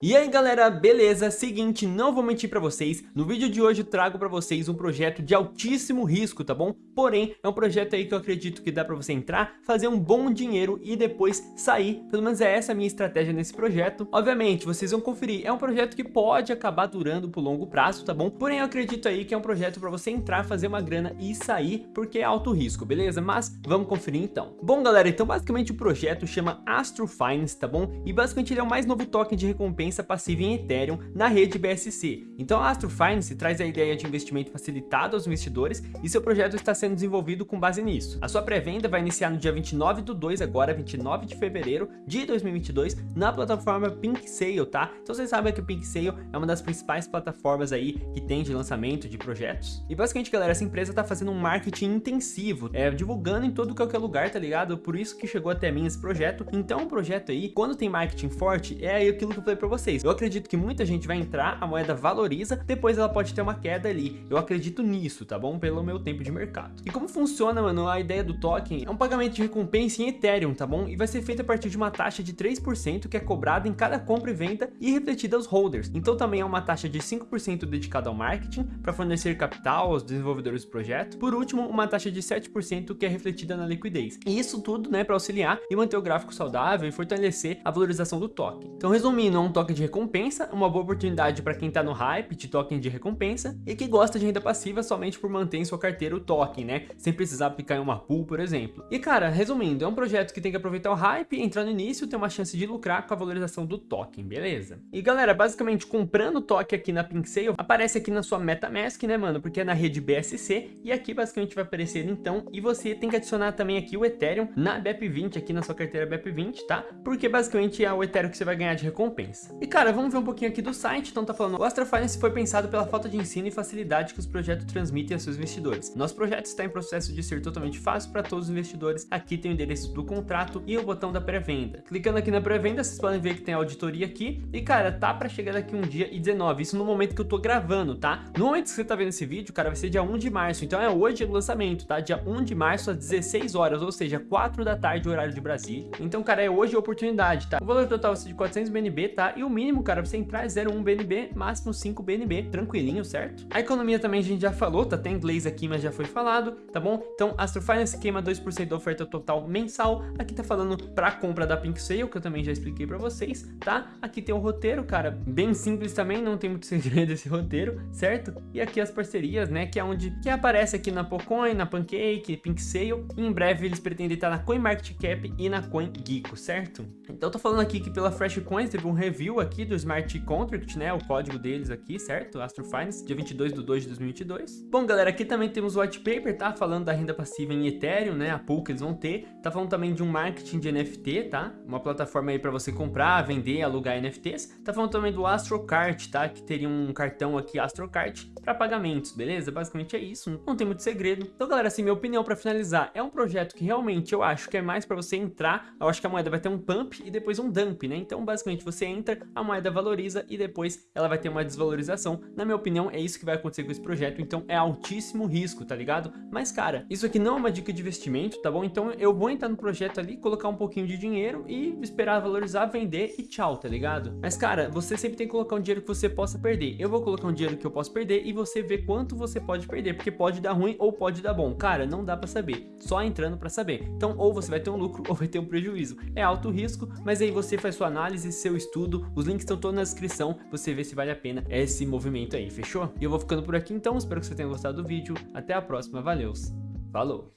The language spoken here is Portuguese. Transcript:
E aí galera, beleza? Seguinte, não vou mentir pra vocês, no vídeo de hoje eu trago pra vocês um projeto de altíssimo risco, tá bom? Porém, é um projeto aí que eu acredito que dá pra você entrar, fazer um bom dinheiro e depois sair, pelo menos é essa a minha estratégia nesse projeto. Obviamente, vocês vão conferir, é um projeto que pode acabar durando por longo prazo, tá bom? Porém, eu acredito aí que é um projeto pra você entrar, fazer uma grana e sair, porque é alto risco, beleza? Mas vamos conferir então. Bom galera, então basicamente o projeto chama Astro Finance, tá bom? E basicamente ele é o mais novo token de recompensa recompensa passiva em Ethereum na rede BSC. Então a Astro Finance traz a ideia de investimento facilitado aos investidores e seu projeto está sendo desenvolvido com base nisso. A sua pré-venda vai iniciar no dia 29 do 2, agora 29 de fevereiro de 2022, na plataforma Pink Sale, tá? Então vocês sabem que o Pink Sale é uma das principais plataformas aí que tem de lançamento de projetos. E basicamente, galera, essa empresa tá fazendo um marketing intensivo, é, divulgando em todo qualquer lugar, tá ligado? Por isso que chegou até mim esse projeto. Então, o projeto aí, quando tem marketing forte, é aquilo que eu falei pra vocês vocês. Eu acredito que muita gente vai entrar, a moeda valoriza, depois ela pode ter uma queda ali. Eu acredito nisso, tá bom? Pelo meu tempo de mercado. E como funciona, mano, a ideia do token é um pagamento de recompensa em Ethereum, tá bom? E vai ser feito a partir de uma taxa de 3% que é cobrada em cada compra e venda e refletida aos holders. Então também é uma taxa de 5% dedicada ao marketing para fornecer capital aos desenvolvedores do projeto. Por último, uma taxa de 7% que é refletida na liquidez. E isso tudo, né, para auxiliar e manter o gráfico saudável e fortalecer a valorização do token. Então resumindo, é um token token de recompensa, uma boa oportunidade para quem está no hype de token de recompensa e que gosta de renda passiva somente por manter em sua carteira o token, né? Sem precisar aplicar em uma pool, por exemplo. E cara, resumindo, é um projeto que tem que aproveitar o hype, entrar no início ter uma chance de lucrar com a valorização do token, beleza? E galera, basicamente comprando o token aqui na Pink Sale, aparece aqui na sua MetaMask, né mano? Porque é na rede BSC e aqui basicamente vai aparecer então e você tem que adicionar também aqui o Ethereum na BEP20 aqui na sua carteira BEP20, tá? Porque basicamente é o Ethereum que você vai ganhar de recompensa. E cara, vamos ver um pouquinho aqui do site, então tá falando, o Astra Finance foi pensado pela falta de ensino e facilidade que os projetos transmitem a seus investidores. Nosso projeto está em processo de ser totalmente fácil para todos os investidores, aqui tem o endereço do contrato e o botão da pré-venda. Clicando aqui na pré-venda, vocês podem ver que tem auditoria aqui, e cara, tá para chegar daqui um dia e 19, isso no momento que eu tô gravando, tá? No momento que você tá vendo esse vídeo, cara, vai ser dia 1 de março, então é hoje o lançamento, tá? Dia 1 de março às 16 horas, ou seja, 4 da tarde, horário de Brasília. Então, cara, é hoje a oportunidade, tá? O valor total vai ser de 400 BNB, tá? E o mínimo, cara, você entrar é 0,1 BNB, máximo 5 BNB, tranquilinho, certo? A economia também a gente já falou, tá até inglês aqui, mas já foi falado, tá bom? Então, Astro Finance queima 2% da oferta total mensal, aqui tá falando pra compra da Pink Sale, que eu também já expliquei pra vocês, tá? Aqui tem o roteiro, cara, bem simples também, não tem muito segredo esse roteiro, certo? E aqui as parcerias, né, que é onde que aparece aqui na Pocoin, na Pancake, Pink Sale, e em breve eles pretendem estar na CoinMarketCap e na CoinGecko, certo? Então, tô falando aqui que pela Fresh Coins teve um review aqui do Smart Contract, né, o código deles aqui, certo? Astro Finance, dia 22 de 2 de 2022. Bom, galera, aqui também temos o white paper, tá? Falando da renda passiva em Ethereum, né, a pool que eles vão ter. Tá falando também de um marketing de NFT, tá? Uma plataforma aí para você comprar, vender, alugar NFTs. Tá falando também do AstroCart, tá? Que teria um cartão aqui AstroCart para pagamentos, beleza? Basicamente é isso, não tem muito segredo. Então, galera, assim, minha opinião para finalizar, é um projeto que realmente eu acho que é mais para você entrar, eu acho que a moeda vai ter um pump e depois um dump, né? Então, basicamente, você entra, a moeda valoriza, e depois ela vai ter uma desvalorização. Na minha opinião, é isso que vai acontecer com esse projeto, então é altíssimo risco, tá ligado? Mas, cara, isso aqui não é uma dica de investimento, tá bom? Então eu vou entrar no projeto ali, colocar um pouquinho de dinheiro e esperar valorizar, vender e tchau, tá ligado? Mas, cara, você sempre tem que colocar um dinheiro que você possa perder. Eu vou colocar um dinheiro que eu posso perder e você vê quanto você pode perder, porque pode dar ruim ou pode dar bom. Cara, não dá pra saber, só entrando pra saber. Então, ou você vai ter um lucro ou vai ter um prejuízo. É alto risco, mas aí você faz sua análise, seu estudo, os links estão todos na descrição você vê se vale a pena esse movimento aí, fechou? E eu vou ficando por aqui então, espero que você tenha gostado do vídeo, até a próxima, valeu, falou!